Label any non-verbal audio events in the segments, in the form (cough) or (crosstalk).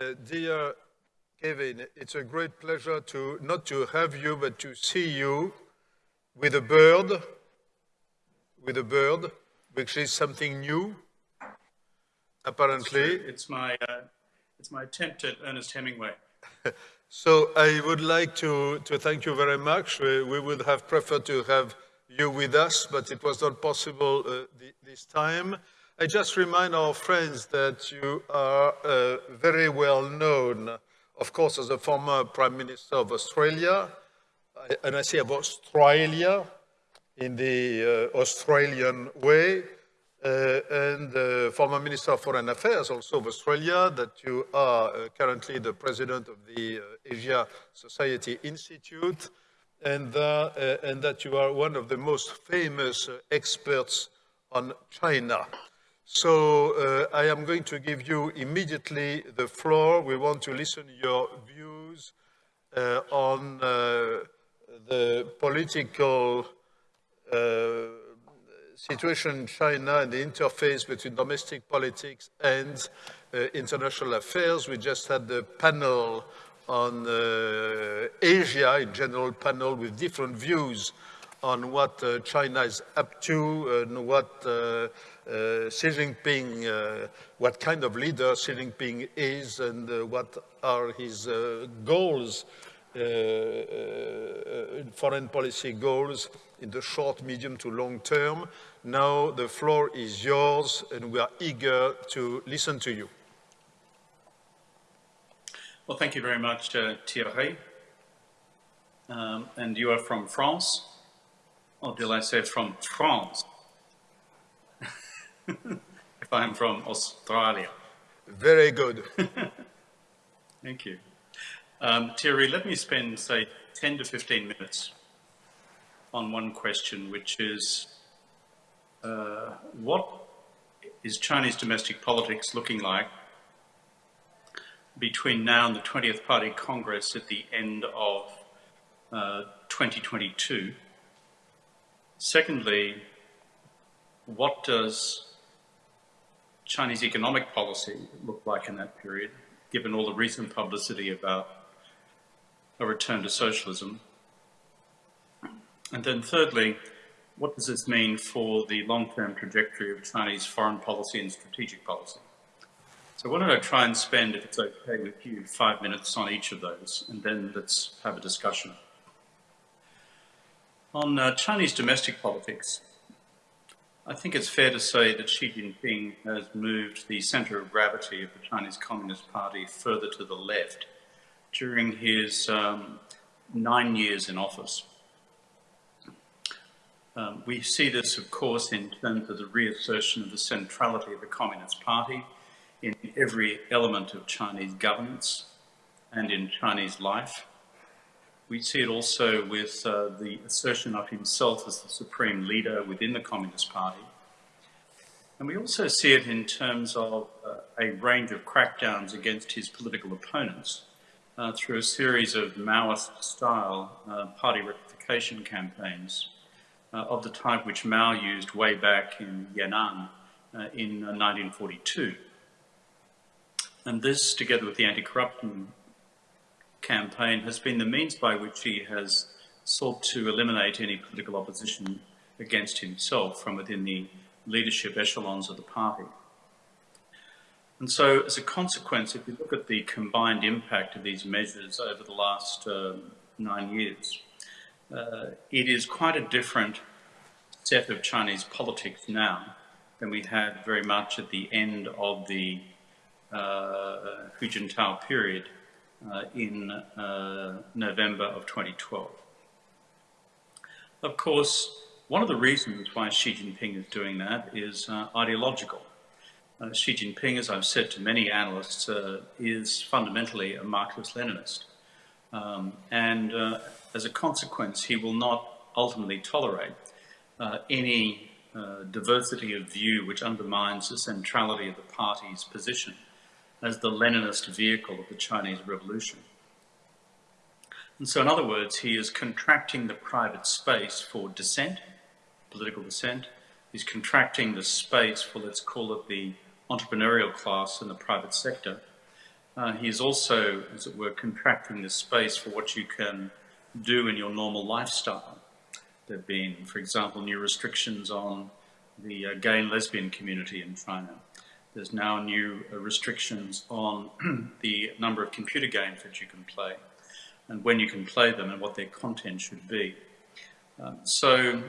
Uh, dear Kevin, it's a great pleasure to not to have you, but to see you with a bird, with a bird, which is something new, apparently. It's, my, uh, it's my attempt at Ernest Hemingway. (laughs) so I would like to, to thank you very much. We, we, would have preferred to have you with us, but it was not possible uh, this time. I just remind our friends that you are uh, very well known, of course, as a former Prime Minister of Australia, and I say of Australia in the uh, Australian way, uh, and former Minister of Foreign Affairs also of Australia, that you are uh, currently the president of the uh, Asia Society Institute, and, uh, and, that you are one of the most famous experts on China. So uh, I am going to give you immediately the floor. We want to listen your views uh, on uh, the political uh, situation in China and the interface between domestic politics and uh, international affairs. We just had the panel on uh, Asia, in general panel with different views on what China is up to and what uh, Xi Jinping, uh, what kind of leader Xi Jinping is and uh, what are his goals, foreign policy goals in the short, medium to long term. Now the floor is yours and we are eager to listen to you. Well, thank you very much, uh, Thierry. Um, and you are from France, or did I say from France? (laughs) if I'm from Australia. Very good. (laughs) Thank you. Um, Thierry, let me spend, say, 10 to 15 minutes on one question, which is uh, what is Chinese domestic politics looking like between now and the 20th Party Congress at the end of uh, 2022? Secondly, what does Chinese economic policy looked like in that period, given all the recent publicity about a return to socialism? And then thirdly, what does this mean for the long-term trajectory of Chinese foreign policy and strategic policy? So why don't I try and spend, if it's okay with you, five minutes on each of those, and then let's have a discussion. On uh, Chinese domestic politics, I think it's fair to say that Xi Jinping has moved the center of gravity of the Chinese Communist Party further to the left during his um, nine years in office. Um, we see this, of course, in terms of the reassertion of the centrality of the Communist Party in every element of Chinese governance and in Chinese life. We see it also with uh, the assertion of himself as the supreme leader within the Communist Party. And we also see it in terms of uh, a range of crackdowns against his political opponents uh, through a series of Maoist-style uh, party rectification campaigns uh, of the type which Mao used way back in Yan'an uh, in 1942. And this, together with the anti-corruption campaign has been the means by which he has sought to eliminate any political opposition against himself from within the leadership echelons of the party. And so as a consequence, if you look at the combined impact of these measures over the last uh, nine years, uh, it is quite a different set of Chinese politics now than we had very much at the end of the uh, Hu Jintao period in uh, November of 2012. Of course, one of the reasons why Xi Jinping is doing that is uh, ideological. Uh, Xi Jinping, as I've said to many analysts, uh, is fundamentally a Marxist-Leninist. Um, and uh, as a consequence, he will not ultimately tolerate any diversity of view which undermines the centrality of the party's position as the Leninist vehicle of the Chinese Revolution. And so in other words, he is contracting the private space for dissent, political dissent. He's contracting the space for, let's call it the entrepreneurial class in the private sector. Uh, he is also, as it were, contracting the space for what you can do in your normal lifestyle. There have been, for example, new restrictions on the uh, gay and lesbian community in China. There's now new restrictions on (clears throat) the number of computer games that you can play and when you can play them and what their content should be. Um, so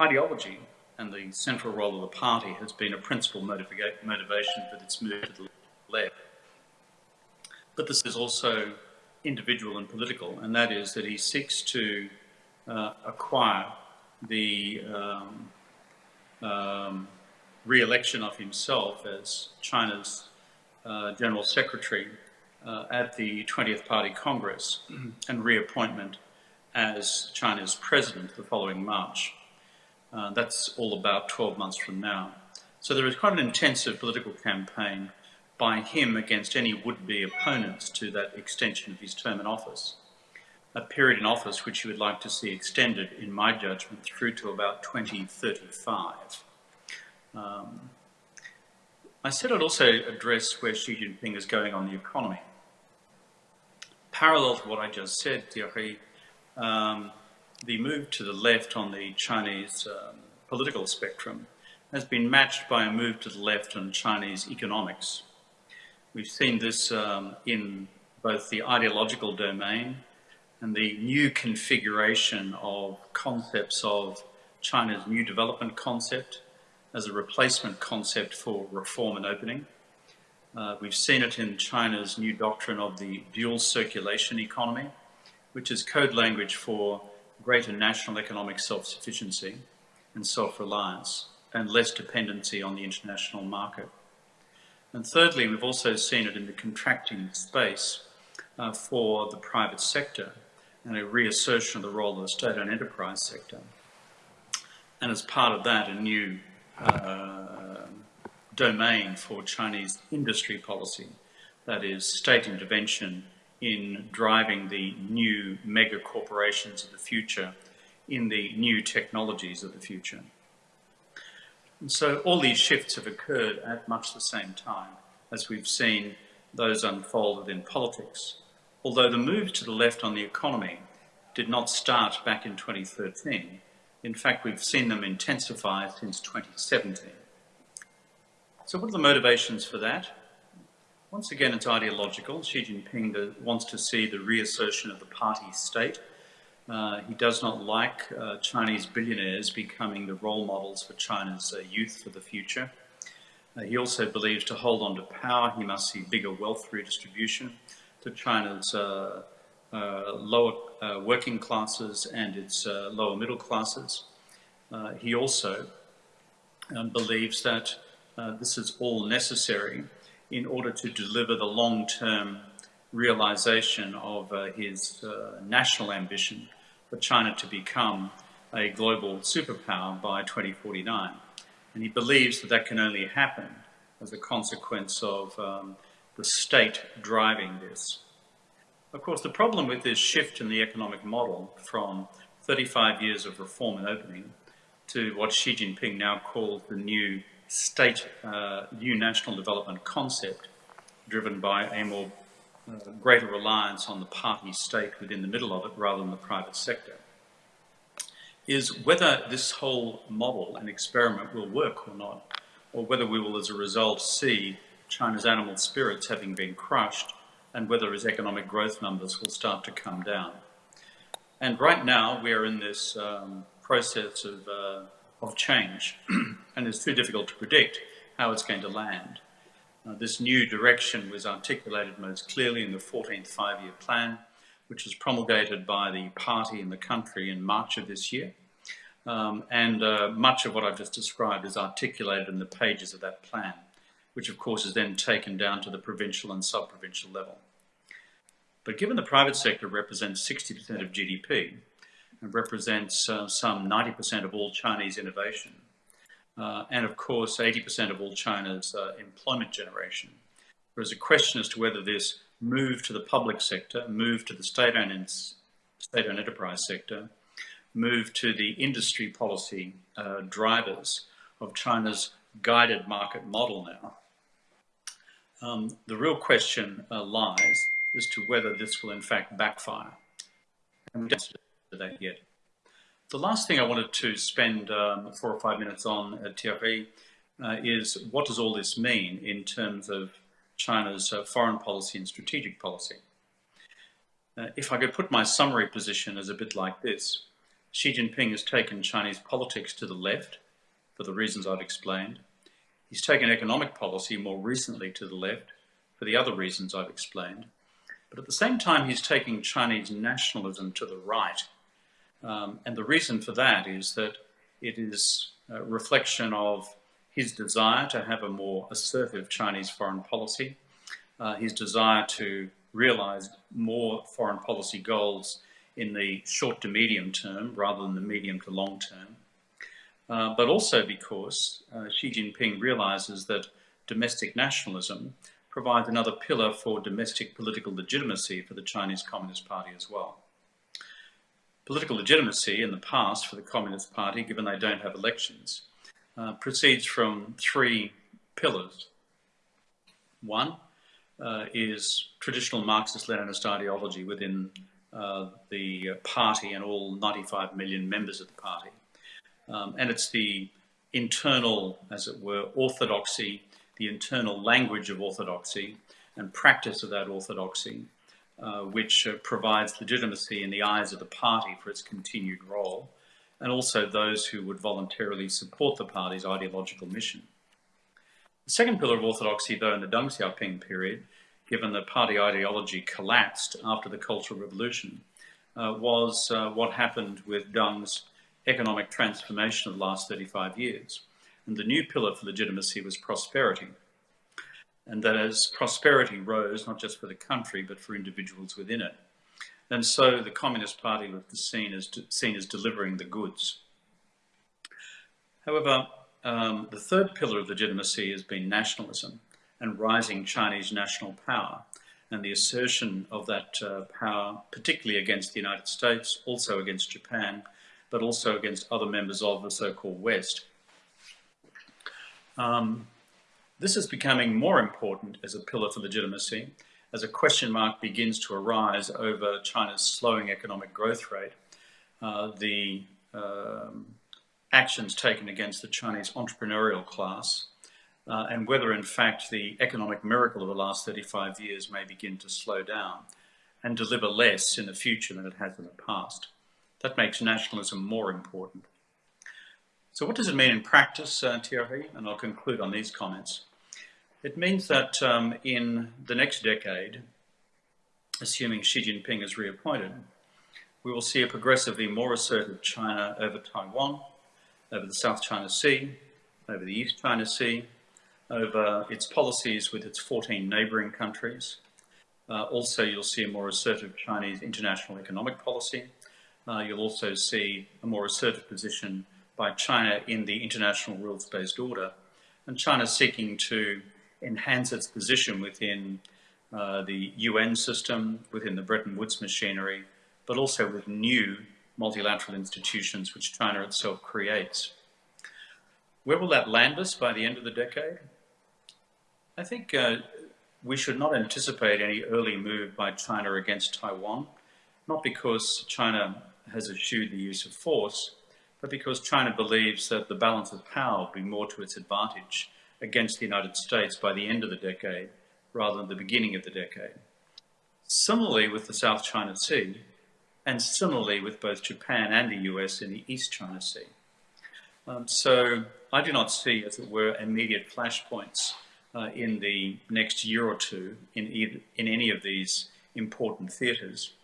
ideology and the central role of the party has been a principal motivation for its move to the left. But this is also individual and political, and that is that he seeks to uh, acquire the um, um, re-election of himself as China's uh, General Secretary uh, at the 20th Party Congress (clears throat) and reappointment as China's president the following March. Uh, that's all about 12 months from now. So there is quite an intensive political campaign by him against any would-be opponents to that extension of his term in office. A period in office which he would like to see extended, in my judgment, through to about 2035. Um, I said I'd also address where Xi Jinping is going on the economy. Parallel to what I just said, Thierry, um, the move to the left on the Chinese um, political spectrum has been matched by a move to the left on Chinese economics. We've seen this um, in both the ideological domain and the new configuration of concepts of China's new development concept as a replacement concept for reform and opening. Uh, we've seen it in China's new doctrine of the dual circulation economy, which is code language for greater national economic self-sufficiency and self-reliance and less dependency on the international market. And thirdly, we've also seen it in the contracting space uh, for the private sector and a reassertion of the role of the state-owned enterprise sector. And as part of that, a new uh, domain for Chinese industry policy, that is state intervention in driving the new mega corporations of the future in the new technologies of the future. And so all these shifts have occurred at much the same time as we've seen those unfolded in politics. Although the move to the left on the economy did not start back in 2013, in fact, we've seen them intensify since 2017. So what are the motivations for that? Once again, it's ideological. Xi Jinping wants to see the reassertion of the party state. Uh, he does not like uh, Chinese billionaires becoming the role models for China's uh, youth for the future. Uh, he also believes to hold on to power, he must see bigger wealth redistribution to China's uh, uh, working classes and its lower middle classes. he also um, believes that this is all necessary in order to deliver the long-term realization of uh, his uh, national ambition for China to become a global superpower by 2049. And he believes that that can only happen as a consequence of um, the state driving this. Of course, the problem with this shift in the economic model from 35 years of reform and opening to what Xi Jinping now calls the new state, uh, new national development concept driven by a more uh, greater reliance on the party state within the middle of it rather than the private sector, is whether this whole model and experiment will work or not, or whether we will as a result see China's animal spirits having been crushed and whether its economic growth numbers will start to come down. And right now we are in this um, process of uh, of change, (clears throat) and it's too difficult to predict how it's going to land. Uh, this new direction was articulated most clearly in the 14th five-year plan, which was promulgated by the party in the country in March of this year. Um, and uh, much of what I've just described is articulated in the pages of that plan, which of course is then taken down to the provincial and sub-provincial level. But given the private sector represents 60% of GDP, and represents uh, some 90% of all Chinese innovation. Uh, and of course, 80% of all China's uh, employment generation. There is a question as to whether this move to the public sector, move to the state-owned state enterprise sector, move to the industry policy uh, drivers of China's guided market model now, Um, the real question uh, lies as to whether this will in fact backfire. And we don't know that yet. The last thing I wanted to spend um, four or five minutes on at Thierry uh, is what does all this mean in terms of China's uh, foreign policy and strategic policy? Uh, if I could put my summary position as a bit like this, Xi Jinping has taken Chinese politics to the left for the reasons I've explained. He's taken economic policy more recently to the left for the other reasons I've explained. But at the same time, he's taking Chinese nationalism to the right. Um, and the reason for that is that it is a reflection of his desire to have a more assertive Chinese foreign policy, uh, his desire to realize more foreign policy goals in the short to medium term rather than the medium to long term. Uh, but also because uh, Xi Jinping realizes that domestic nationalism provides another pillar for domestic political legitimacy for the Chinese Communist Party as well. Political legitimacy in the past for the Communist Party, given they don't have elections, uh, proceeds from three pillars. One uh, is traditional Marxist-Leninist ideology within uh, the party and all 95 million members of the party. Um, and it's the internal, as it were, orthodoxy the internal language of orthodoxy and practice of that orthodoxy, uh, which uh, provides legitimacy in the eyes of the party for its continued role, and also those who would voluntarily support the party's ideological mission. The second pillar of orthodoxy, though, in the Deng Xiaoping period, given that party ideology collapsed after the Cultural Revolution, uh, was uh, what happened with Deng's economic transformation of the last 35 years. And the new pillar for legitimacy was prosperity. And that as prosperity rose, not just for the country, but for individuals within it. And so the Communist Party was seen as, seen as delivering the goods. However, um, the third pillar of legitimacy has been nationalism and rising Chinese national power and the assertion of that uh, power, particularly against the United States, also against Japan, but also against other members of the so-called West. Um, this is becoming more important as a pillar for legitimacy as a question mark begins to arise over China's slowing economic growth rate, uh, the um, actions taken against the Chinese entrepreneurial class, uh, and whether in fact the economic miracle of the last 35 years may begin to slow down and deliver less in the future than it has in the past. That makes nationalism more important. So what does it mean in practice, uh, Thierry? And I'll conclude on these comments. It means that um, in the next decade, assuming Xi Jinping is reappointed, we will see a progressively more assertive China over Taiwan, over the South China Sea, over the East China Sea, over its policies with its 14 neighbouring countries. Uh, also, you'll see a more assertive Chinese international economic policy. Uh, you'll also see a more assertive position by China in the international rules-based order, and China seeking to enhance its position within uh, the UN system, within the Bretton Woods machinery, but also with new multilateral institutions which China itself creates. Where will that land us by the end of the decade? I think uh, we should not anticipate any early move by China against Taiwan, not because China has eschewed the use of force, but because China believes that the balance of power will be more to its advantage against the United States by the end of the decade rather than the beginning of the decade. Similarly with the South China Sea, and similarly with both Japan and the US in the East China Sea. Um, so I do not see, as it were, immediate flashpoints uh, in the next year or two in, either, in any of these important theatres,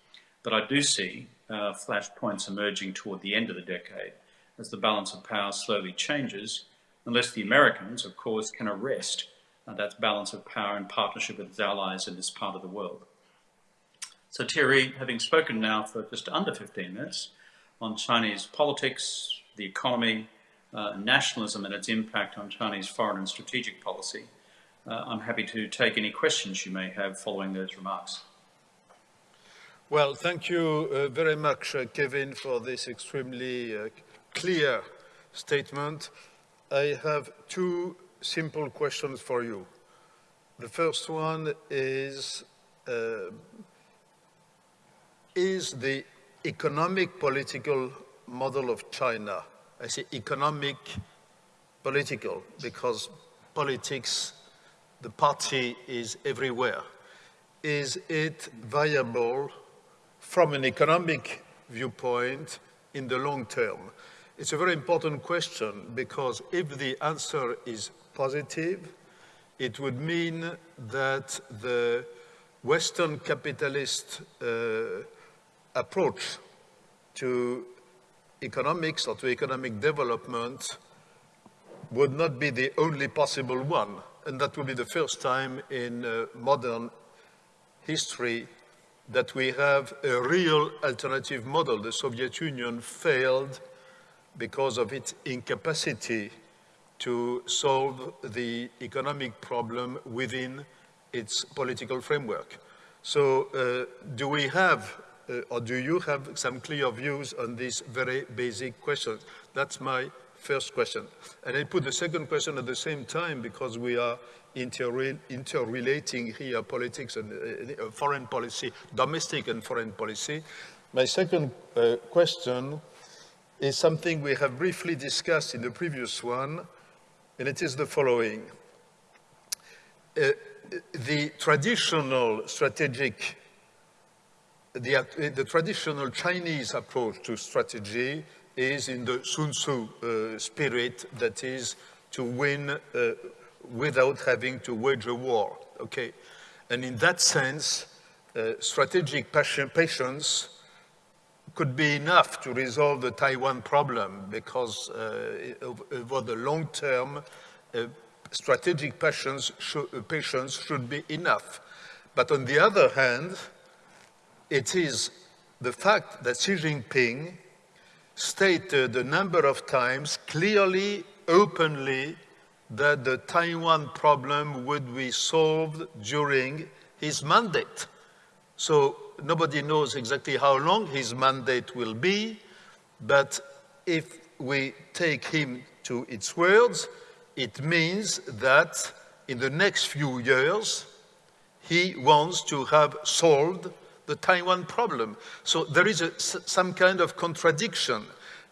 but I do see uh, flashpoints emerging toward the end of the decade as the balance of power slowly changes, unless the Americans, of course, can arrest uh, that balance of power in partnership with its allies in this part of the world. So Thierry, having spoken now for just under 15 minutes on Chinese politics, the economy, uh, nationalism and its impact on Chinese foreign and strategic policy, uh, I'm happy to take any questions you may have following those remarks. Well, thank you uh, very much, uh, Kevin, for this extremely uh, clear statement. I have two simple questions for you. The first one is, uh, is the economic political model of China. I say economic political because politics, the party is everywhere. Is it viable from an economic viewpoint in the long term? It's a very important question because if the answer is positive, it would mean that the Western capitalist uh, approach to economics or to economic development would not be the only possible one. And that would be the first time in uh, modern history that we have a real alternative model. The Soviet Union failed because of its incapacity to solve the economic problem within its political framework. So uh, do we have, uh, or do you have some clear views on these very basic questions? That's my first question. And I put the second question at the same time because we are interre interrelating here politics and uh, uh foreign policy, domestic and foreign policy. My second uh, question is something we have briefly discussed in the previous one, and it is the following. Uh, the traditional strategic, the, uh, the, traditional Chinese approach to strategy is in the Sun Tzu uh, spirit, that is to win uh, without having to wage a war, okay? And in that sense, uh, strategic patience could be enough to resolve the Taiwan problem because uh, over the long term, uh, strategic patience should, uh, patience should be enough. But on the other hand, it is the fact that Xi Jinping stated a number of times clearly, openly, that the Taiwan problem would be solved during his mandate. So nobody knows exactly how long his mandate will be, but if we take him to its words, it means that in the next few years, he wants to have solved the Taiwan problem. So there is a, some kind of contradiction.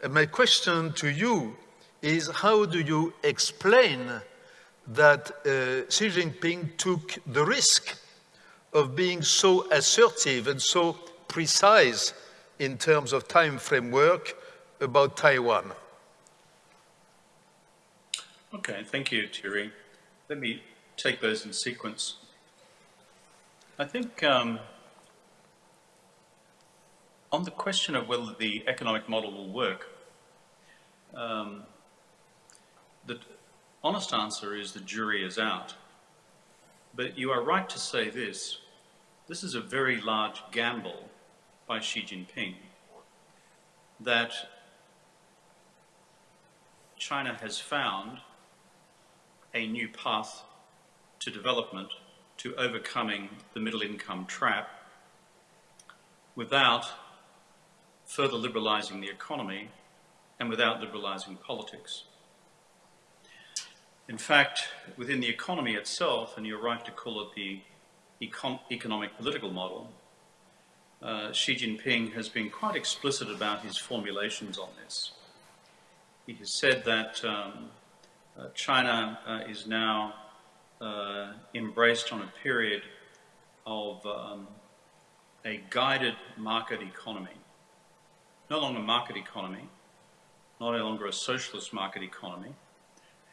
And my question to you is how do you explain that uh, Xi Jinping took the risk of being so assertive and so precise in terms of time framework about Taiwan. Okay, thank you, Thierry. Let me take those in sequence. I think um, on the question of whether the economic model will work, um, the honest answer is the jury is out. But you are right to say this. This is a very large gamble by Xi Jinping that China has found a new path to development, to overcoming the middle income trap without further liberalising the economy and without liberalising politics. In fact, within the economy itself, and you're right to call it the econ economic political model, uh, Xi Jinping has been quite explicit about his formulations on this. He has said that um, uh, China uh, is now uh, embraced on a period of um, a guided market economy. No longer a market economy, not no longer a socialist market economy,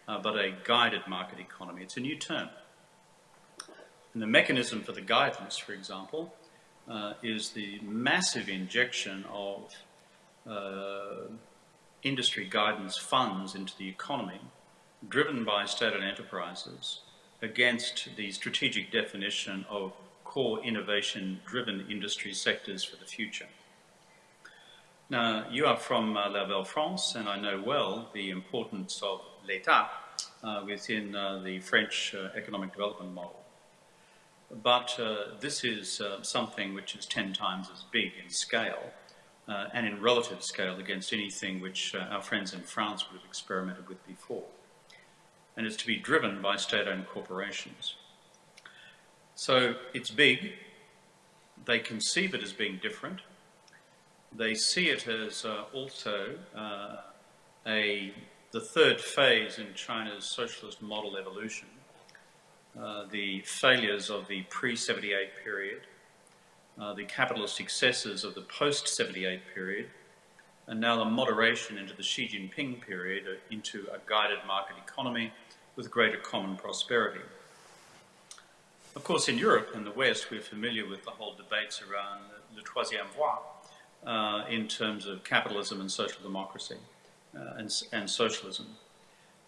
uh, but a guided market economy. It's a new term. And the mechanism for the guidance, for example, uh, is the massive injection of uh, industry guidance funds into the economy, driven by state-owned enterprises, against the strategic definition of core innovation-driven industry sectors for the future. Now, you are from uh, La Belle France, and I know well the importance of l'État uh, within uh, the French uh, economic development model. But this is something which is 10 times as big in scale and in relative scale against anything which our friends in France would have experimented with before. And it's to be driven by state-owned corporations. So it's big. They conceive it as being different. They see it as uh, also uh, a, the third phase in China's socialist model evolution. Uh, the failures of the pre-78 period, uh, the capitalist successes of the post-78 period, and now the moderation into the Xi Jinping period uh, into a guided market economy with greater common prosperity. Of course, in Europe and the West, we're familiar with the whole debates around le troisième voie uh, in terms of capitalism and social democracy uh, and, and socialism.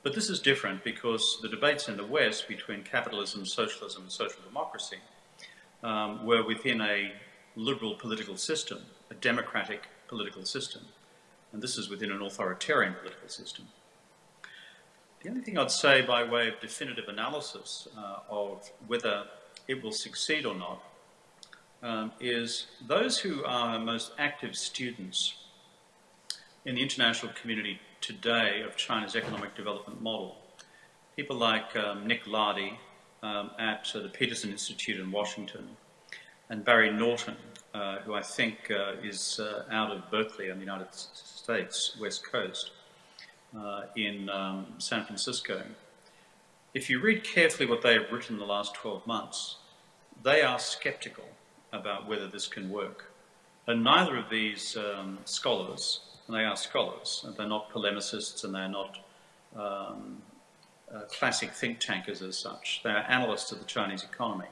But this is different because the debates in the West between capitalism, socialism, and social democracy um, were within a liberal political system, a democratic political system. And this is within an authoritarian political system. The only thing I'd say by way of definitive analysis uh, of whether it will succeed or not um, is those who are most active students in the international community today of China's economic development model. People like um, Nick Lardy um, at uh, the Peterson Institute in Washington and Barry Naughton, uh, who I think uh, is uh, out of Berkeley in the United States, West Coast, uh, in um, San Francisco. If you read carefully what they have written in the last 12 months, they are skeptical about whether this can work. And neither of these um, scholars they are scholars, and they're not polemicists, and they're not um, uh, classic think tankers as such. They are analysts of the Chinese economy.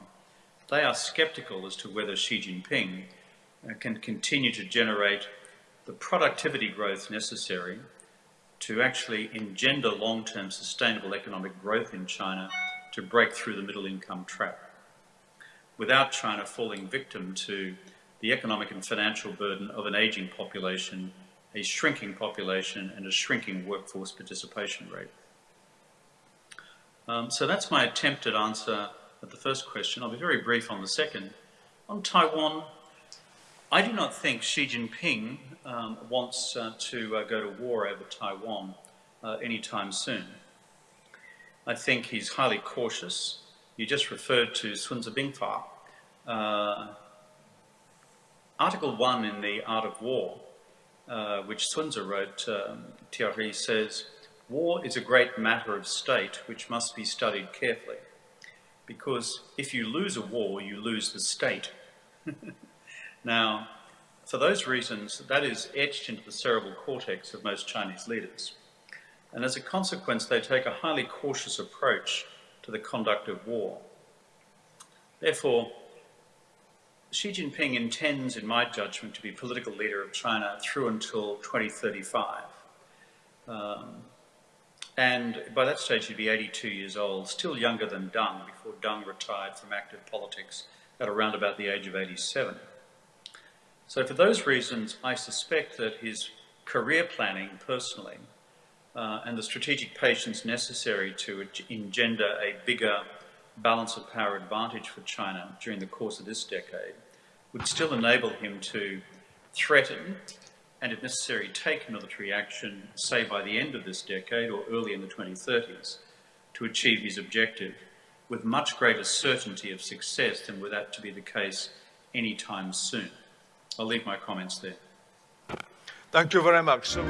They are skeptical as to whether Xi Jinping uh, can continue to generate the productivity growth necessary to actually engender long-term sustainable economic growth in China to break through the middle income trap without China falling victim to the economic and financial burden of an aging population a shrinking population and a shrinking workforce participation rate. Um, so that's my attempted answer at the first question. I'll be very brief on the second. On Taiwan, I do not think Xi Jinping um, wants uh, to uh, go to war over Taiwan uh, anytime soon. I think he's highly cautious. You just referred to Sun Tzu Bingfa. Uh, Article 1 in the Art of War uh, which Sun Tzu wrote, um, Thierry says, war is a great matter of state which must be studied carefully. Because if you lose a war, you lose the state. (laughs) now, for those reasons, that is etched into the cerebral cortex of most Chinese leaders. And as a consequence, they take a highly cautious approach to the conduct of war. Therefore, Xi Jinping intends, in my judgment, to be political leader of China through until 2035. Um, and by that stage, he'd be 82 years old, still younger than Deng, before Deng retired from active politics at around about the age of 87. So for those reasons, I suspect that his career planning personally uh, and the strategic patience necessary to engender a bigger balance of power advantage for China during the course of this decade would still enable him to threaten and, if necessary, take military action, say by the end of this decade or early in the 2030s, to achieve his objective with much greater certainty of success than were that to be the case anytime soon. I'll leave my comments there. Thank you very much. So